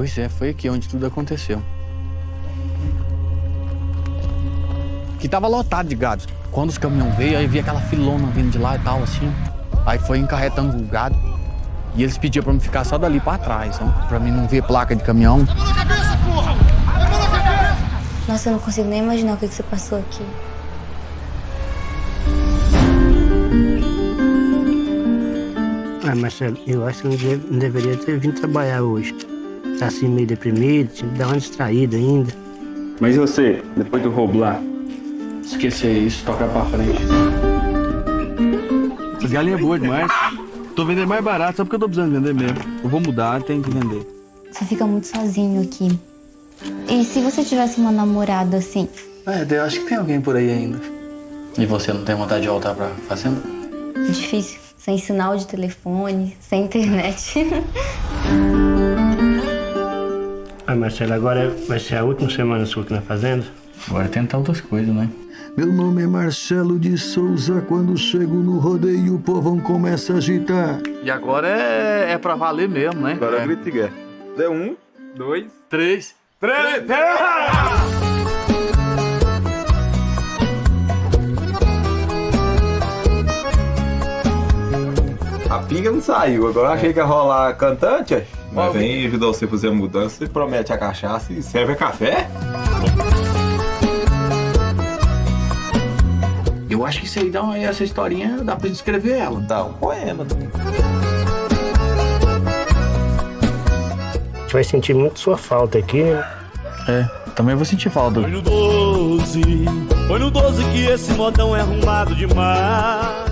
Pois é, foi aqui onde tudo aconteceu. Que tava lotado de gado. Quando os caminhões veio, aí vi aquela filona vindo de lá e tal, assim. Aí foi encarretando o gado. E eles pediam pra mim ficar só dali pra trás, né? Pra mim não ver placa de caminhão. Nossa, eu não consigo nem imaginar o que, que você passou aqui. Ah, Marcelo, eu acho que eu não deveria ter vindo trabalhar hoje. Tá assim meio deprimido, tinha que dar uma distraída ainda. Mas e você, depois do lá? Esquecer isso, tocar pra frente. Essa galinha é boa demais. Tô vendendo mais barato só porque eu tô precisando vender mesmo. Eu vou mudar, tem que vender. Você fica muito sozinho aqui. E se você tivesse uma namorada assim? É, eu acho que tem alguém por aí ainda. E você não tem vontade de voltar pra fazenda? Difícil. Sem sinal de telefone, sem internet. Marcelo, agora vai ser a última semana sua aqui na fazenda? Agora tentar outras coisas, né? Meu nome é Marcelo de Souza. Quando chego no rodeio, o povão começa a agitar. E agora é, é pra valer mesmo, né? Agora é. é grito de guerra. Dê um, dois, Três. três, A pinga não saiu, agora eu achei que ia rolar cantante. é. Mas vem ajudar você a fazer a mudança e promete a cachaça e serve a café? Eu acho que isso aí dá uma, essa historinha dá pra escrever ela. Dá um poema. A gente vai sentir muito sua falta aqui, né? É, também vou sentir falta. Põe no 12, põe no 12 que esse modão é arrumado demais.